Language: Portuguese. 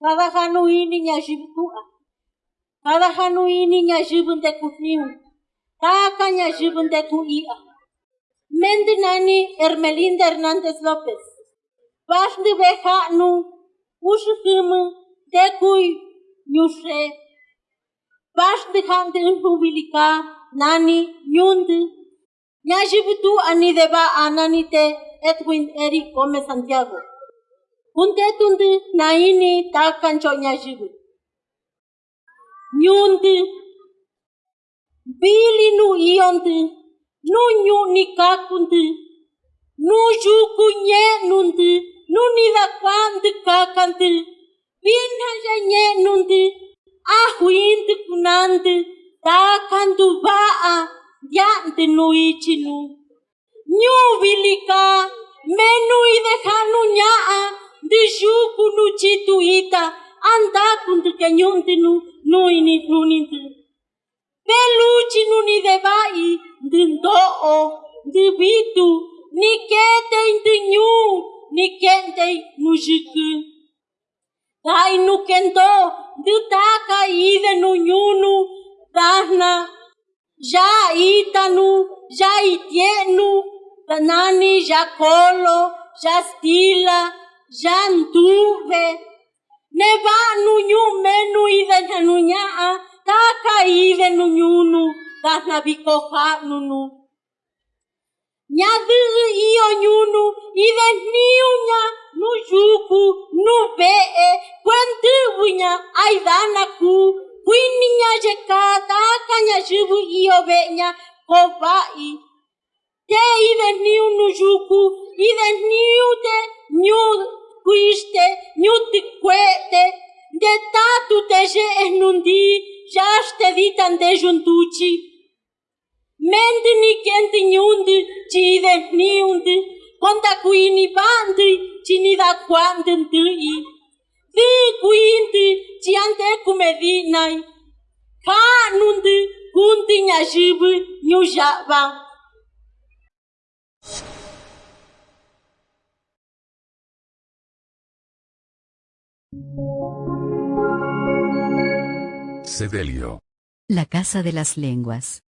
Kada hanu ini nyajibu tua. Kada hanu ini nyajibu nteku niu. Taka nyajibu nteku ia. Mendi nani Ermelinda Hernandez Lopez. Bashndi beha nu. Ushu kumu tekui nyushe. Bashndi hante unhubilika nani nyundi. Nyajibu tu ani deba ananite Edwin Eric Gomez Santiago. Unde tundu na ini takkan cionya jibu. Nyundu. Bili nu iondu. Nu nyu nikakundu. Nu juku nye nundu. Nu nila kwandu kakandu. Binhaja nye nundu. Ahu indu kunandu. Takandu vaa. Yandu nu ichinu. Nyu vilika. Menu ideha. situ ita andakundu te nyunti nu nuini nuninti peluchi nuni deva'i ndi ndo'o ndi vitu ni ketei ndi ñu ni kendei nu jitu. da'i nu kento ndi taka ide nu ñunu da'na ya ita nu ya itie'nu tanani ya kolo ya stila Ja ntuve. Neva nu nyu menu ide nu nyaa. Taka ide nu nyunu. Dahna bikoha nunu. Nyadu iyo nyunu. Ide niunya. Nu juku. Nu bee. Kwentubunya. Aidana ku. Kuininya jeka. Taka nyajibu iyo benya. Kovai. Te ide niu nu juku. Ide niu te. Nyu kuiste. Nyu te kwete. De tatu te je nundi. Jaste ditan de juntuci. Mendi ni kenti nyundi. Ci ide niundi. Konta kuini bandi. Ci ni da kwandi ndui. Di kuindi. Ci ante kumedinai. Ka nundi. Kundi nyajibu. Sedelio. La Casa de las Lenguas.